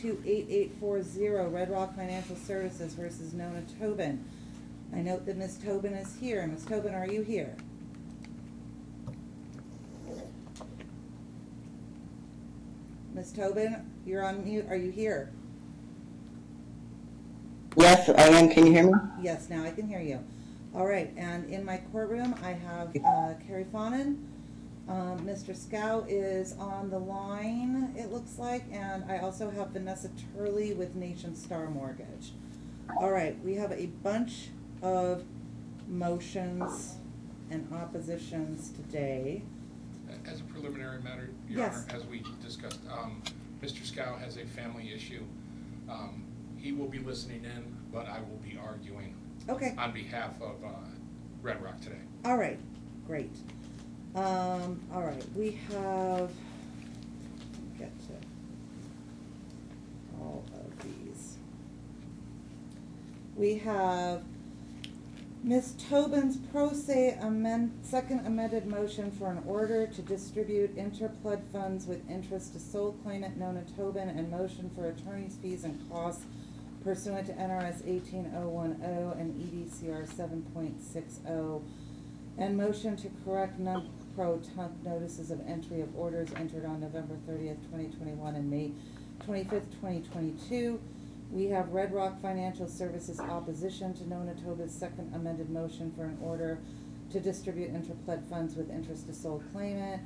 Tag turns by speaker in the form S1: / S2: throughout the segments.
S1: 228840, Red Rock Financial Services versus Nona Tobin. I note that Ms. Tobin is here. Ms. Tobin, are you here? Ms. Tobin, you're on mute. Are you here?
S2: Yes, I am. Can you hear me?
S1: Yes, now I can hear you. All right, and in my courtroom, I have uh, Carrie Fawnin. Um, Mr. Scow is on the line, it looks like, and I also have Vanessa Turley with Nationstar Mortgage. All right, we have a bunch of motions and oppositions today.
S3: As a preliminary matter, Your
S1: Yes.
S3: Honor, as we discussed, um, Mr. Scow has a family issue. Um, He will be listening in, but I will be arguing
S1: Okay.
S3: on behalf of uh, Red Rock today.
S1: All right, great. Um, all right, we have, get to all of these. We have Ms. Tobin's pro se amend, second amended motion for an order to distribute interpled funds with interest to sole claimant Nona Tobin and motion for attorney's fees and costs pursuant to NRS eighteen oh one oh and EDCR seven point six oh. And motion to correct non-pro tunc notices of entry of orders entered on November thirtieth, twenty twenty-one and May twenty-fifth, twenty twenty-two. We have Red Rock Financial Services opposition to Nona Tobin's second amended motion for an order to distribute interplead funds with interest to sole claimant.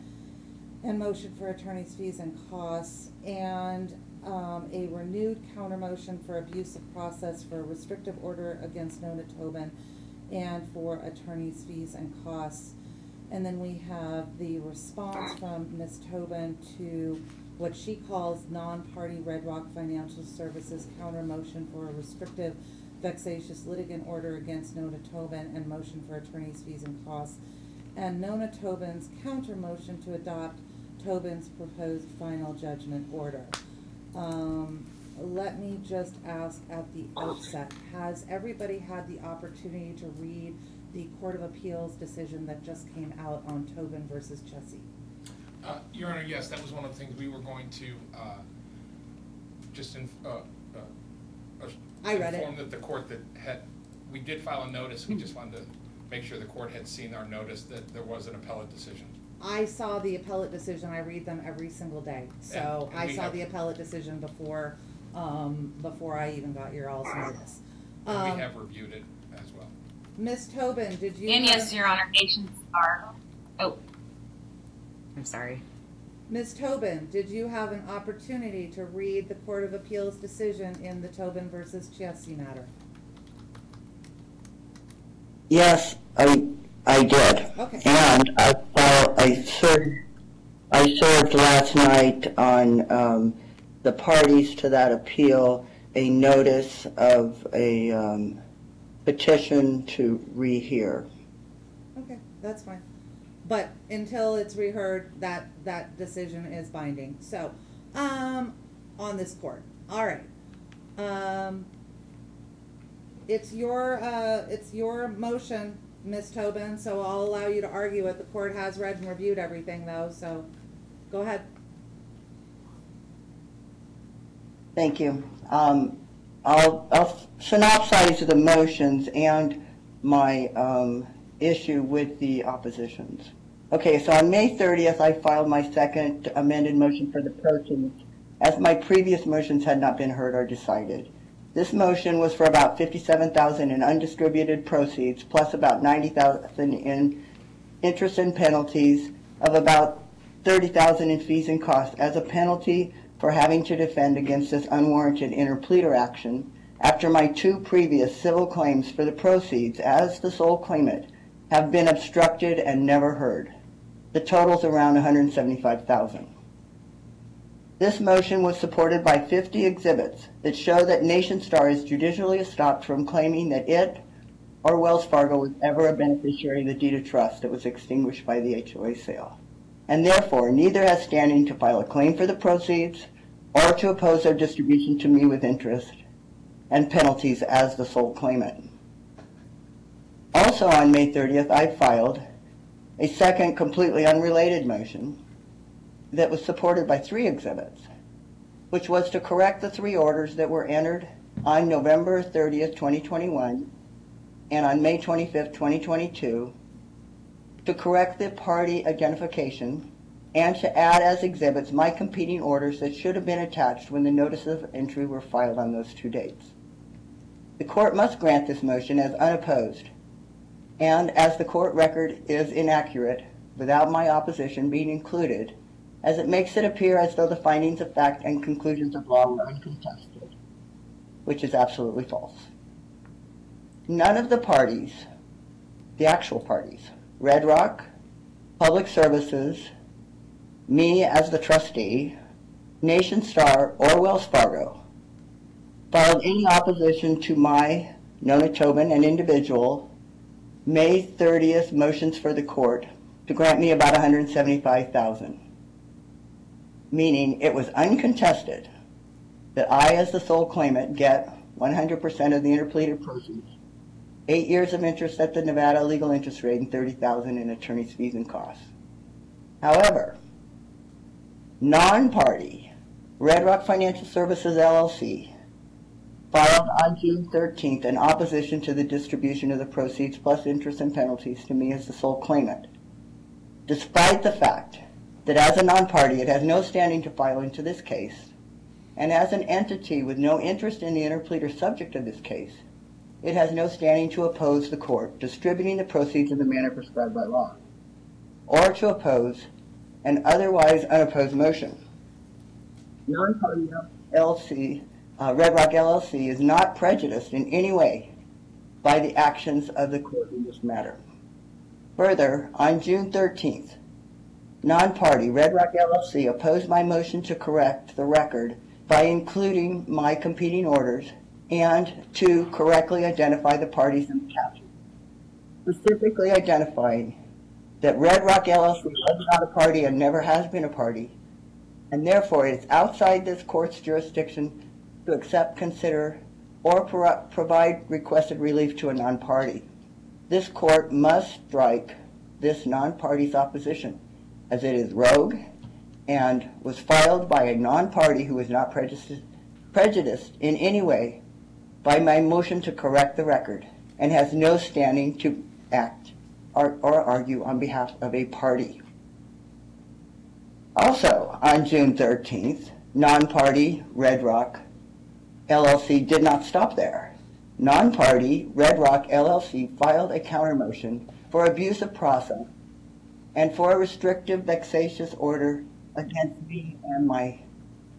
S1: And motion for attorney's fees and costs, and, um, a renewed counter motion for abuse of process for a restrictive order against Nona Tobin and for attorney's fees and costs. And then we have the response from Ms. Tobin to what she calls non-party Red Rock Financial Services counter motion for a restrictive vexatious litigant order against Nona Tobin and motion for attorney's fees and costs. And Nona Tobin's counter motion to adopt Tobin's proposed final judgment order. Um, let me just ask at the outset, has everybody had the opportunity to read the Court of Appeals decision that just came out on Tobin versus Chiesi?
S3: Uh, Your Honor, yes, that was one of the things we were going to uh, just in, uh, uh, uh,
S1: I read it.
S3: inform that the court that had, we did file a notice, we just wanted to make sure the court had seen our notice that there was an appellate decision.
S1: I saw the appellate decision, I read them every single day, so
S3: And- and
S1: I
S3: we
S1: saw
S3: have-
S1: the appellate decision before, um, before I even got your all's notice.
S3: And
S1: Um,
S3: we have reviewed it as well.
S1: Ms. Tobin, did you?
S4: And
S1: have-
S4: yes, Your Honor, Nation Star. Oh, I'm sorry.
S1: Ms. Tobin, did you have an opportunity to read the Court of Appeals decision in the Tobin versus Chiesi matter?
S2: Yes, I, I did.
S1: Okay.
S2: And I filed, I served, I served last night on, um, the parties to that appeal, a notice of a, um, petition to rehear.
S1: Okay, that's fine. But until it's reheard, that, that decision is binding, so, um, on this court, all right. Um, it's your, uh, it's your motion, Ms. Tobin, so I'll allow you to argue it. The court has read and reviewed everything though, so, go ahead.
S2: Thank you. Um, I'll, I'll synopsize the motions and my, um, issue with the oppositions. Okay, so on May 30th, I filed my second amended motion for the proteins, as my previous motions had not been heard or decided. This motion was for about 57,000 in undistributed proceeds, plus about 90,000 in interest and penalties, of about 30,000 in fees and costs as a penalty for having to defend against this unwarranted interpleader action after my two previous civil claims for the proceeds as the sole claimant have been obstructed and never heard. The total's around 175,000. This motion was supported by 50 exhibits that show that Nationstar is judicially stopped from claiming that it or Wells Fargo was ever a beneficiary of the deed of trust that was extinguished by the HOA sale, and therefore neither has standing to file a claim for the proceeds or to oppose their distribution to me with interest and penalties as the sole claimant. Also on May 30th, I filed a second completely unrelated motion that was supported by three exhibits, which was to correct the three orders that were entered on November 30th, 2021, and on May 25th, 2022, to correct the party identification and to add as exhibits my competing orders that should have been attached when the notices of entry were filed on those two dates. The court must grant this motion as unopposed, and as the court record is inaccurate, without my opposition being included, as it makes it appear as though the findings of fact and conclusions of law were uncontested, which is absolutely false. None of the parties, the actual parties, Red Rock, Public Services, me as the trustee, Nationstar, or Wells Fargo, filed any opposition to my, Nona Tobin, an individual, May 30th motions for the court to grant me about 175,000. Meaning it was uncontested that I, as the sole claimant, get 100% of the interpleaded proceeds, eight years of interest at the Nevada legal interest rate, and 30,000 in attorney's fees and costs. However, non-party Red Rock Financial Services LLC filed on June 13th in opposition to the distribution of the proceeds plus interest and penalties to me as the sole claimant, despite the fact that as a non-party it has no standing to file into this case, and as an entity with no interest in the interpleader subject of this case, it has no standing to oppose the court distributing the proceeds in the manner prescribed by law, or to oppose an otherwise unopposed motion. Non-party LLC, uh, Red Rock LLC is not prejudiced in any way by the actions of the court in this matter. Further, on June 13th, non-party Red Rock LLC opposed my motion to correct the record by including my competing orders and to correctly identify the parties in the caption, specifically identifying that Red Rock LLC was not a party and never has been a party, and therefore it is outside this court's jurisdiction to accept, consider, or pro- provide requested relief to a non-party. This court must strike this non-party's opposition, as it is rogue and was filed by a non-party who is not prejudiced, prejudiced in any way by my motion to correct the record and has no standing to act or, or argue on behalf of a party. Also, on June 13th, non-party Red Rock LLC did not stop there. Non-party Red Rock LLC filed a counter motion for abuse of process and for a restrictive vexatious order against me and my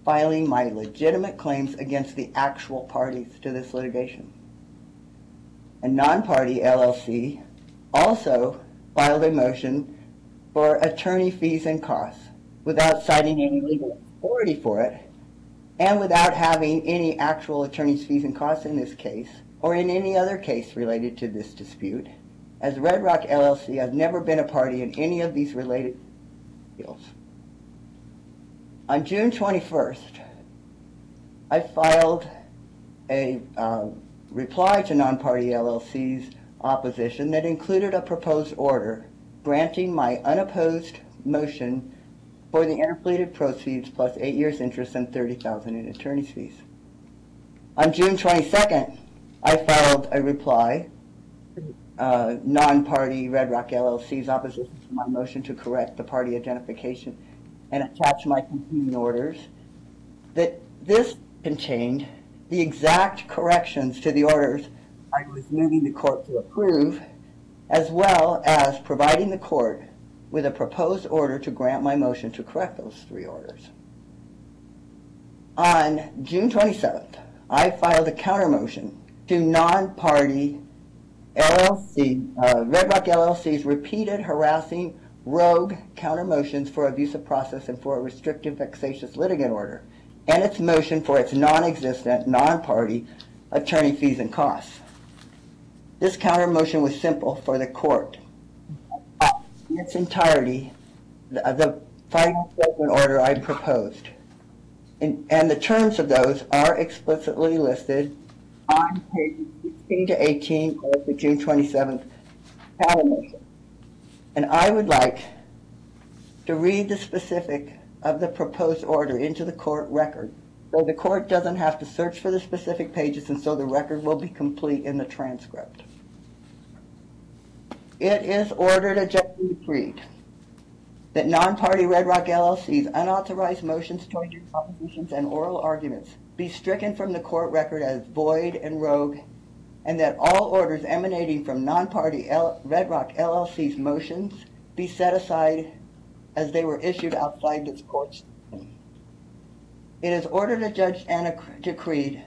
S2: filing my legitimate claims against the actual parties to this litigation. And non-party LLC also filed a motion for attorney fees and costs without citing any legal authority for it and without having any actual attorney's fees and costs in this case or in any other case related to this dispute, as Red Rock LLC has never been a party in any of these related deals. On June 21st, I filed a uh, reply to non-party LLC's opposition that included a proposed order granting my unopposed motion for the interpleaded proceeds plus eight years interest and 30000 in attorney's fees. On June 22nd, I filed a reply, uh, non-party Red Rock LLC's opposition to my motion to correct the party identification and attach my competing orders, that this contained the exact corrections to the orders I was moving the court to approve, as well as providing the court with a proposed order to grant my motion to correct those three orders. On June 27th, I filed a counter motion to non-party LLC, uh, Red Rock LLC's repeated harassing rogue counter motions for abuse of process and for a restrictive vexatious litigant order, and its motion for its non-existent, non-party attorney fees and costs. This counter motion was simple for the court. In its entirety, the, the final judgment order I proposed. And, and the terms of those are explicitly listed on pages 16 to 18 of the June 27th counter motion. And I would like to read the specific of the proposed order into the court record so the court doesn't have to search for the specific pages, and so the record will be complete in the transcript. It is ordered, adjusted, decreed that non-party Red Rock LLC's unauthorized motions, choices, propositions, and oral arguments be stricken from the court record as void and rogue, and that all orders emanating from non-party Red Rock LLC's motions be set aside as they were issued outside this court's. It is ordered, adjudged, and ac- decreed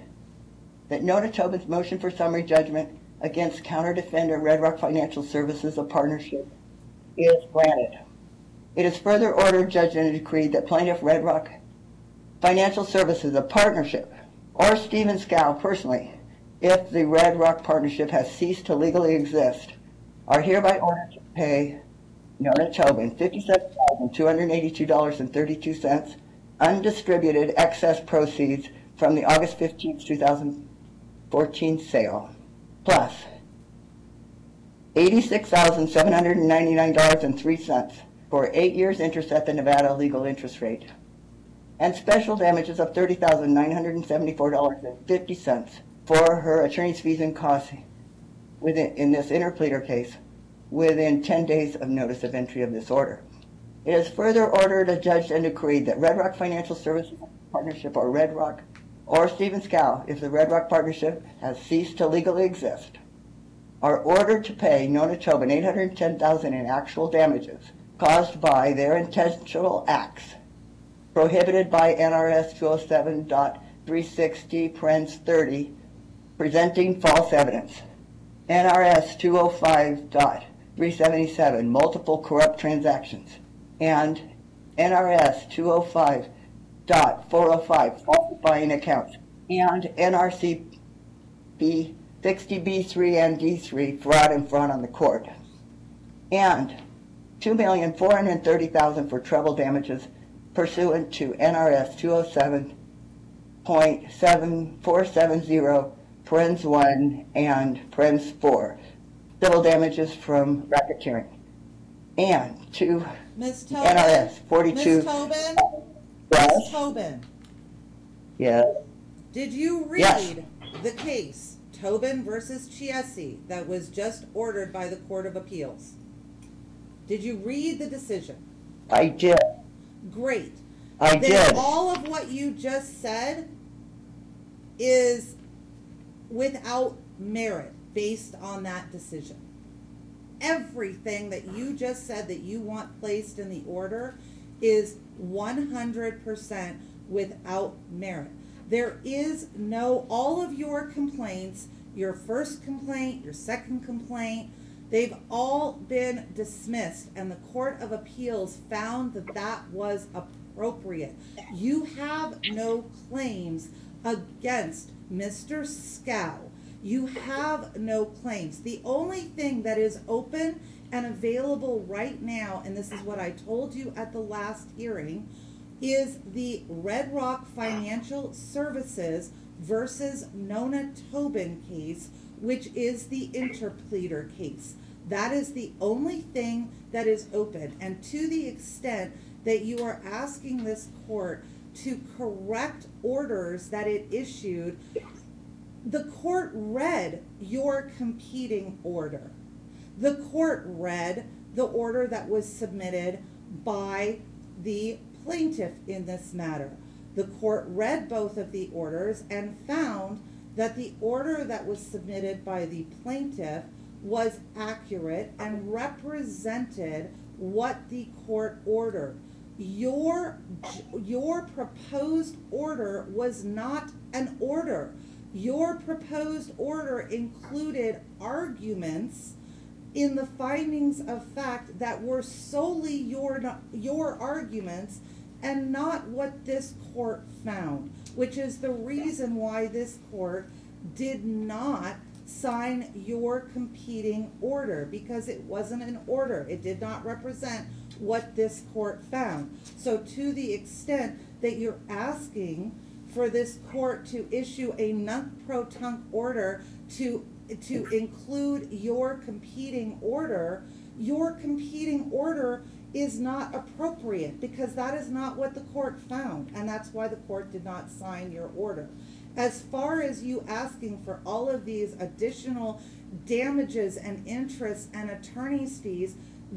S2: that Nona Tobin's motion for summary judgment against counter-defendant Red Rock Financial Services, a partnership, is granted. It is further ordered, judged, and decreed that plaintiff Red Rock Financial Services, a partnership, or Stephen Scow personally, if the Red Rock Partnership has ceased to legally exist, are hereby ordered to pay Nona Tobin $57,282.32 undistributed excess proceeds from the August 15, 2014 sale, plus $86,799.03 for eight years interest at the Nevada legal interest rate, and special damages of $30,974.50 for her attorney's fees and costs within, in this interpleader case, within ten days of notice of entry of this order. It is further ordered, adjudged, and decreed that Red Rock Financial Services Partnership, or Red Rock, or Stephen Scow, if the Red Rock Partnership has ceased to legally exist, are ordered to pay Nona Tobin eight hundred and ten thousand in actual damages caused by their intentional acts prohibited by NRS 207.360, Pren's 30, presenting false evidence. NRS 205.377, multiple corrupt transactions. And NRS 205.405, falsifying accounts. And NRCP 60B3 and D3, fraud and fraud on the court. And 2430000 for treble damages pursuant to NRS 207.7470 parens one and parens four, civil damages from racketeering. And to
S1: Ms. Tobin?
S2: NRS forty-two.
S1: Ms. Tobin? Ms.
S2: Yes,
S1: Tobin,
S2: yes,
S1: did you
S2: Yes.
S1: read the case Tobin versus Chiesi that was just ordered by the Court of Appeals? Did you read the decision?
S2: I did,
S1: Great.
S2: I
S1: Then
S2: did.
S1: all of what you just said is without merit based on that decision. Everything that you just said that you want placed in the order is 100% without merit. There is no, all of your complaints, your first complaint, your second complaint, they've all been dismissed and the Court of Appeals found that that was appropriate. You have no claims against Mr. Scow. You have no claims. The only thing that is open and available right now, and this is what I told you at the last hearing, is the Red Rock Financial Services versus Nona Tobin case, which is the interpleader case. That is the only thing that is open. And to the extent that you are asking this court to correct orders that it issued, the court read your competing order. The court read the order that was submitted by the plaintiff in this matter. The court read both of the orders and found that the order that was submitted by the plaintiff was accurate and represented what the court ordered. Your, your proposed order was not an order. Your proposed order included arguments in the findings of fact that were solely your, your arguments and not what this court found, which is the reason why this court did not sign your competing order, because it wasn't an order. It did not represent what this court found. So to the extent that you're asking for this court to issue a nunc-pro-tunc order to, to include your competing order, your competing order is not appropriate, because that is not what the court found, and that's why the court did not sign your order. As far as you asking for all of these additional damages and interest and attorney's fees,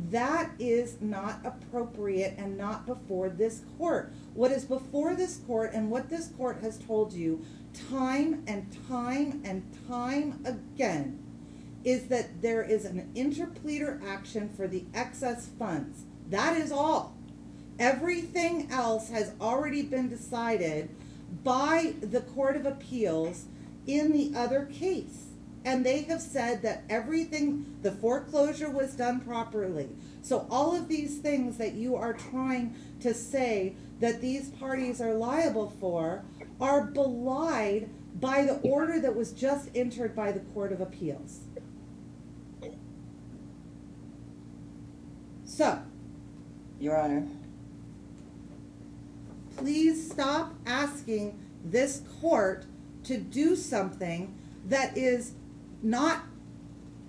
S1: that is not appropriate and not before this court. What is before this court and what this court has told you time and time and time again is that there is an interpleader action for the excess funds. That is all. Everything else has already been decided by the Court of Appeals in the other case. And they have said that everything, the foreclosure was done properly. So all of these things that you are trying to say that these parties are liable for are belied by the order that was just entered by the Court of Appeals. So,
S2: Your Honor,
S1: please stop asking this court to do something that is not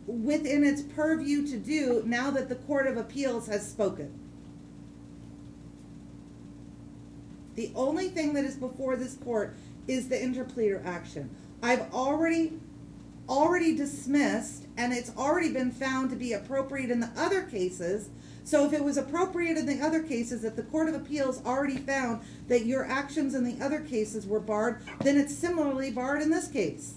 S1: within its purview to do now that the Court of Appeals has spoken. The only thing that is before this court is the interpleader action. I've already, already dismissed, and it's already been found to be appropriate in the other cases. So if it was appropriate in the other cases, that the Court of Appeals already found that your actions in the other cases were barred, then it's similarly barred in this case.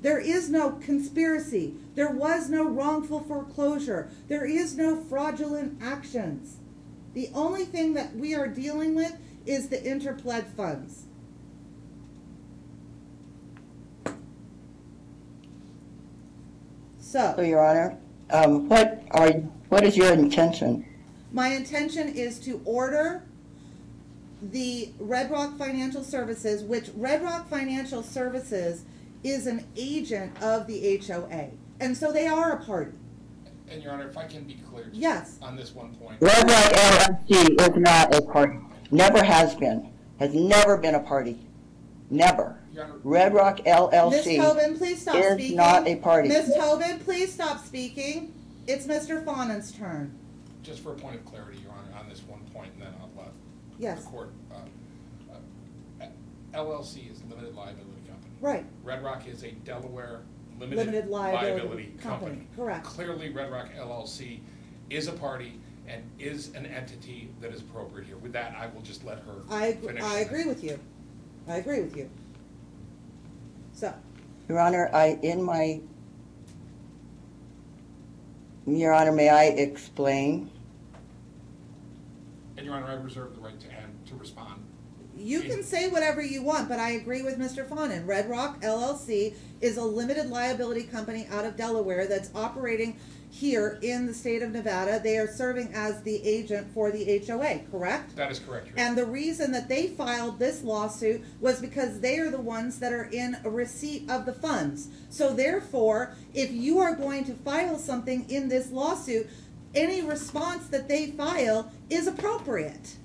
S1: There is no conspiracy. There was no wrongful foreclosure. There is no fraudulent actions. The only thing that we are dealing with is the interpled funds.
S2: so
S1: So,
S2: Your Honor, um, what are, what is your intention?
S1: my intention is to order the Red Rock Financial Services, which Red Rock Financial Services is an agent of the HOA. And so they are a party.
S3: And Your Honor, if I can be clear.
S1: Yes.
S3: On this one point.
S2: Red Rock LLC is not a party. Never has been. Has never been a party. Never.
S3: Your
S2: Red Rock
S1: Ms.
S2: LLC.
S1: Tobin, please stop
S2: is
S1: speaking.
S2: not a party.
S1: Ms. Tobin, please stop speaking. It's Mr. Fawnon's turn.
S3: just for a point of clarity, Your Honor, on this one point, and then I'll let
S1: Yes.
S3: the court. uh, uh, LLC is limited liability company.
S1: Right.
S3: Red Rock is a Delaware
S1: Limited
S3: limited
S1: liability
S3: liability
S1: company,
S3: company.
S1: correct.
S3: Clearly, Red Rock LLC is a party and is an entity that is appropriate here. With that, I will just let her
S1: I, ag-
S3: finish.
S1: I agree with you. I agree with you. So,
S2: Your Honor, I, in my, Your Honor, may I explain?
S3: And Your Honor, I reserve the right to end, to respond.
S1: you can say whatever you want, but I agree with Mr. Fawnin. Red Rock LLC is a limited liability company out of Delaware that's operating here in the state of Nevada. They are serving as the agent for the HOA, correct?
S3: That is correct, Your Honor.
S1: And the reason that they filed this lawsuit was because they are the ones that are in receipt of the funds. So therefore, if you are going to file something in this lawsuit, any response that they file is appropriate.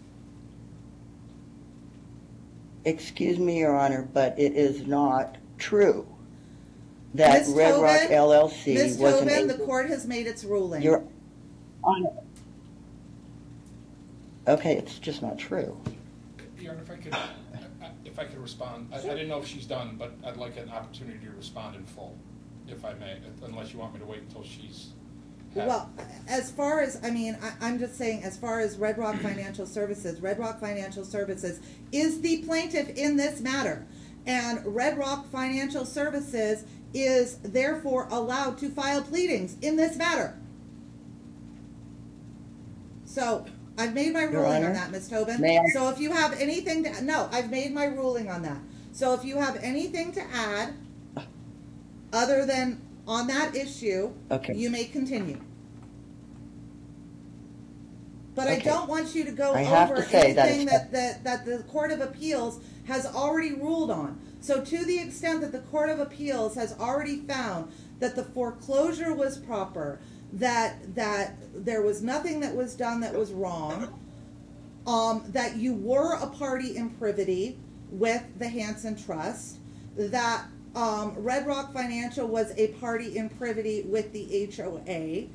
S2: Excuse me, Your Honor, but it is not true that
S1: Ms.
S2: Red Rock
S1: Tobin,
S2: LLC
S1: Ms.
S2: was an
S1: Tobin, the
S2: agent.
S1: court has made its ruling.
S2: Your Honor. Okay, it's just not true.
S3: Your Honor, if I could, if I could respond, I I didn't know if she's done, but I'd like an opportunity to respond in full, if I may, unless you want me to wait until she's. had-
S1: Well, as far as, I mean, I, I'm just saying, as far as Red Rock Financial Services, Red Rock Financial Services is the plaintiff in this matter. And Red Rock Financial Services is therefore allowed to file pleadings in this matter. So, I've made my
S2: Your
S1: ruling on that, Ms. Tobin.
S2: may I-
S1: So if you have anything to, no, I've made my ruling on that. So if you have anything to add, other than on that issue,
S2: Okay.
S1: you may continue. But I
S2: Okay.
S1: don't want you to go
S2: I have
S1: over
S2: to say that
S1: anything
S2: it's-
S1: that, that, that the Court of Appeals has already ruled on. So to the extent that the Court of Appeals has already found that the foreclosure was proper, that, that there was nothing that was done that was wrong, um, that you were a party in privity with the Hansen Trust, that, um, Red Rock Financial was a party in privity with the HOA,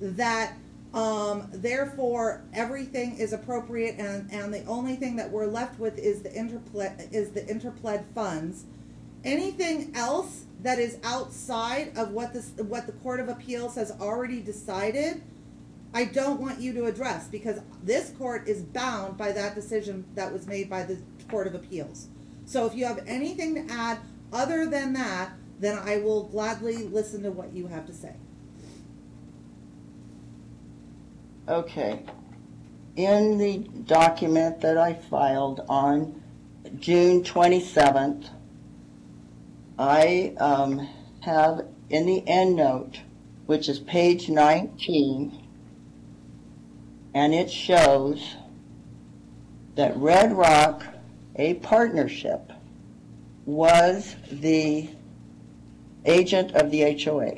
S1: that, Um, therefore, everything is appropriate and, and the only thing that we're left with is the interpled, is the interpled funds. Anything else that is outside of what this, what the Court of Appeals has already decided, I don't want you to address because this court is bound by that decision that was made by the Court of Appeals. So if you have anything to add other than that, then I will gladly listen to what you have to say.
S2: Okay. In the document that I filed on June 27th, I um, have in the end note, which is page 19, and it shows that Red Rock, a partnership, was the agent of the HOA.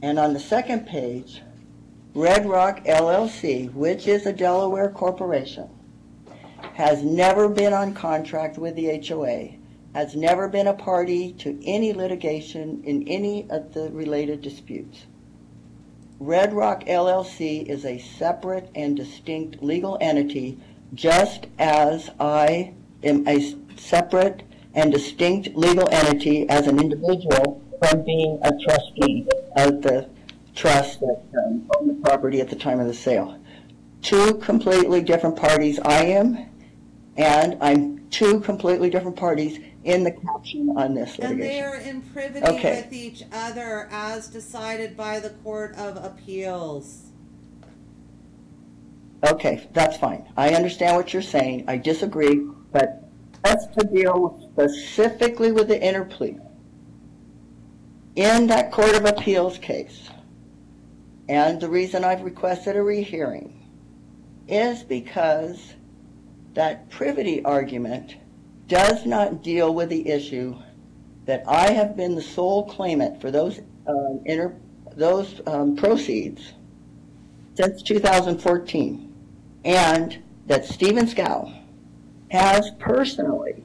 S2: And on the second page, Red Rock LLC, which is a Delaware corporation, has never been on contract with the HOA, has never been a party to any litigation in any of the related disputes. Red Rock LLC is a separate and distinct legal entity, just as I am a separate and distinct legal entity as an individual from being a trustee of the trust that um, owned the property at the time of the sale. Two completely different parties I am, and I'm two completely different parties in the caption on this
S1: And they
S2: litigation.
S1: are in privity
S2: Okay.
S1: with each other as decided by the Court of Appeals.
S2: Okay, that's fine. I understand what you're saying. I disagree, but let's to deal specifically with the interplea. In that Court of Appeals case, and the reason I've requested a rehearing is because that privity argument does not deal with the issue that I have been the sole claimant for those um, inter, those um, proceeds since 2014 and that Stephen Scow has personally,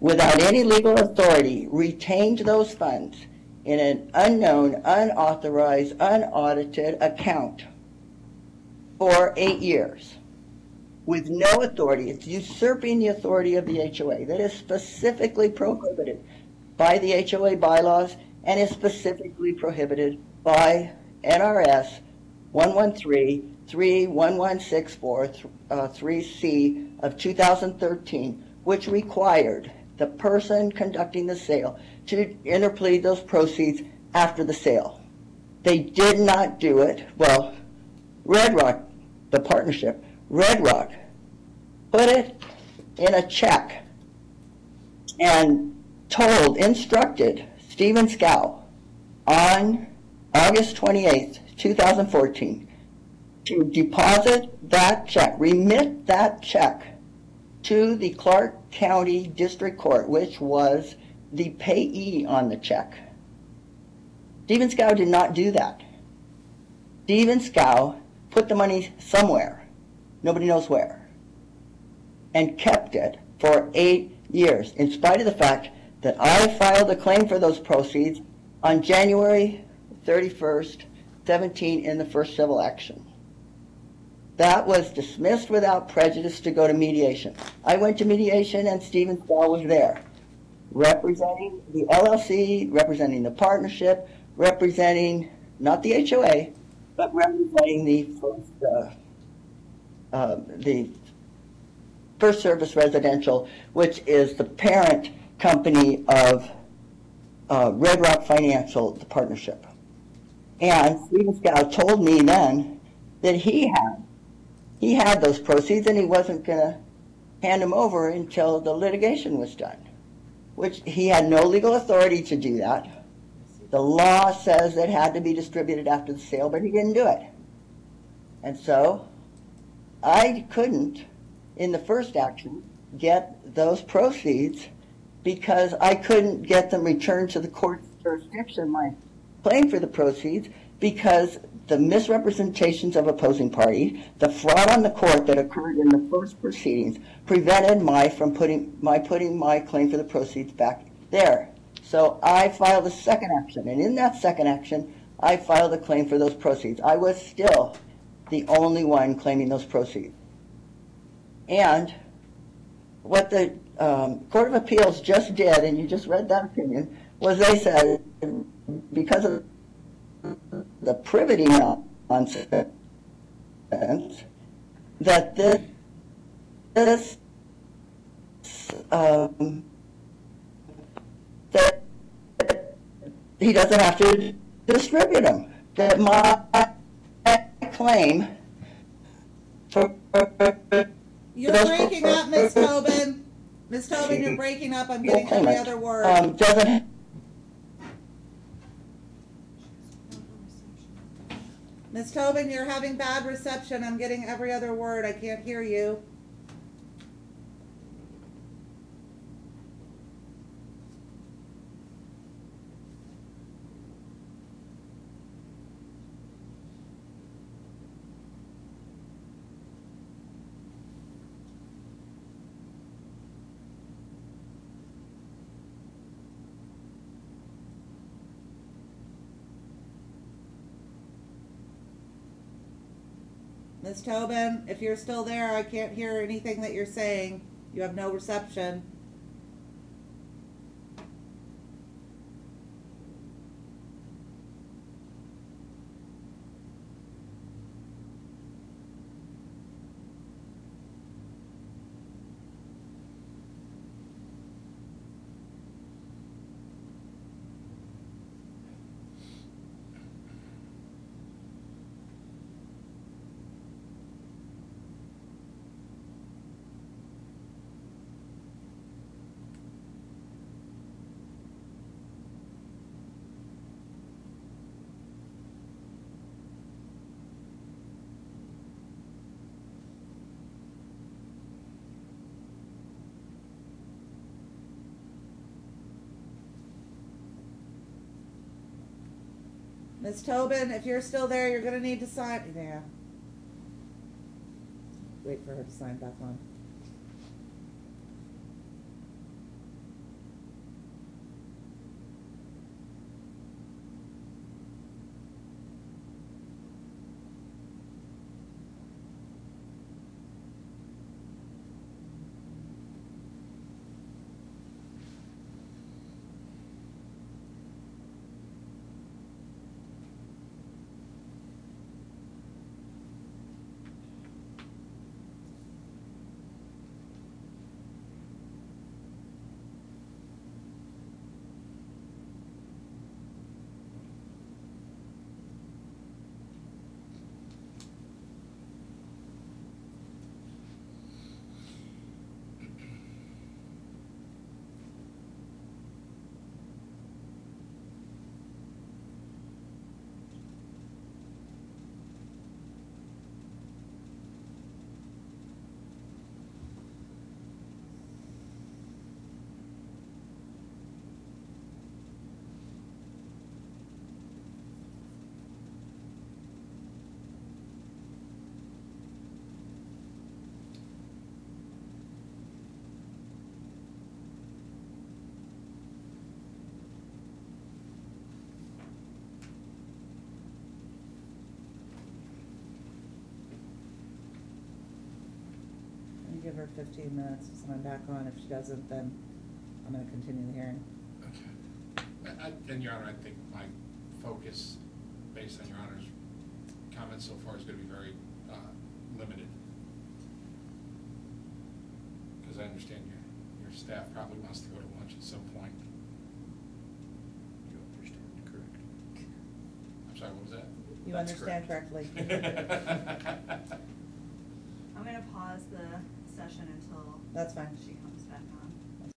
S2: without any legal authority, retained those funds in an unknown, unauthorized, unaudited account for eight years with no authority. It's usurping the authority of the HOA that is specifically prohibited by the HOA bylaws and is specifically prohibited by NRS 113-31164 uh, 3C of 2013, which required the person conducting the sale to interplead those proceeds after the sale. They did not do it. Well, Red Rock, the partnership, Red Rock, put it in a check and told, instructed Stephen Scow on August 28th, 2014, to deposit that check, remit that check to the Clark County District Court, which was the payee on the check. Stephen Scow did not do that. Stephen Scow put the money somewhere, nobody knows where, and kept it for eight years, in spite of the fact that I filed a claim for those proceeds on January 31st, 17, in the first civil action. That was dismissed without prejudice to go to mediation. I went to mediation and Stephen Scow was there, representing the LLC, representing the partnership, representing, not the HOA, but representing the first, uh, uh, the First Service Residential, which is the parent company of uh, Red Rock Financial, the partnership. And Stephen Scow told me then that he had he had those proceeds and he wasn't going to hand them over until the litigation was done, which he had no legal authority to do that. The law says it had to be distributed after the sale, but he didn't do it. And so I couldn't, in the first action, get those proceeds because I couldn't get them returned to the court's jurisdiction, my claim for the proceeds, because the misrepresentations of opposing parties, the fraud on the court that occurred in the first proceedings, prevented my from putting my putting my claim for the proceeds back there. So I filed a second action, and in that second action, I filed a claim for those proceeds. I was still the only one claiming those proceeds. And what the um, Court of Appeals just did, and you just read that opinion, was they said, because of the privity nonsense, that this, this um, that he doesn't have to distribute them. That my claim for.
S1: You're breaking up, Ms. Tobin. Ms. Tobin, you're breaking up. I'm getting every other word.
S2: um, Doesn't,
S1: Ms. Tobin, you're having bad reception. I'm getting every other word. I can't hear you. Ms. Tobin, if you're still there, I can't hear anything that you're saying. You have no reception. Ms. Tobin, if you're still there, you're gonna need to sign, yeah. Wait for her to sign back on. Give her fifteen minutes I'm back on. If she doesn't, then I'm gonna continue the hearing.
S3: Okay. I- I- And Your Honor, I think my focus, based on Your Honor's comments so far, is going to be very uh, limited. Because I understand your, your staff probably wants to go to lunch at some point.
S5: You understand correct.
S3: I'm sorry, what was that?
S1: You
S3: That's
S1: understand correctly.
S6: I'm gonna pause the session until
S1: That's fine.
S6: she.